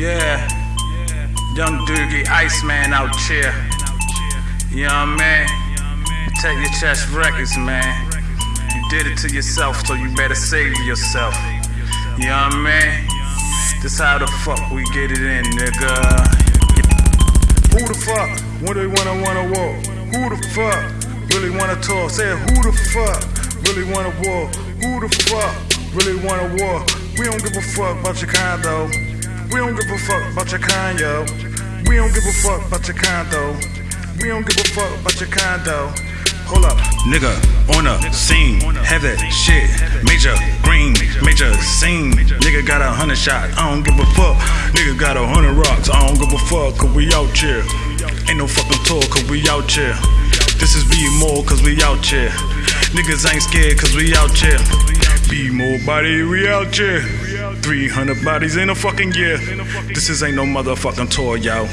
Yeah, Young Doogie, Iceman out here. You know what I mean? Take your chest records, man. You did it to yourself, so you better save yourself. You know what I mean? This how the fuck we get it in, nigga. Who the fuck really wanna wanna walk? Who the fuck really wanna talk? Say who the fuck really wanna walk? Who the fuck really wanna walk? We don't give a fuck about your kind though. We don't give a fuck about your kind, yo. We don't give a fuck about your kind though. We don't give a fuck about your kind though. Hold up. Nigga on the scene, that shit. Major green, major scene. Nigga got a hundred shot, I don't give a fuck. Nigga got a hundred rocks, I don't give a fuck, cause we out here. Ain't no fucking tour, cause we out here. This is be more, cause we out here. Niggas ain't scared, cause we out here. B-more body, we out here. 300 bodies in a fucking year. This is ain't no motherfucking tour, yo.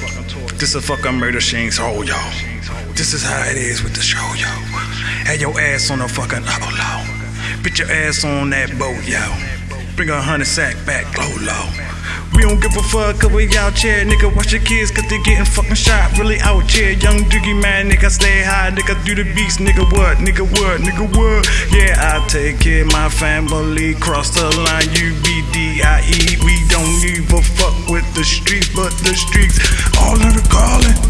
This a fucking murder ain't soul, yo. This is how it is with the show, yo. Had your ass on a fucking low. Put your ass on that boat, yo. Bring a hundred sack back, low, low. We don't give a fuck cause we out here, nigga. Watch your kids cause they getting fucking shot. Really out here, young Doogie man, nigga. Stay high, nigga. Do the beats, nigga. What, nigga, what, nigga, what? Yeah, I take care of my family. Cross the line, U B D I E. We don't give a fuck with the streets, but the streets all of the call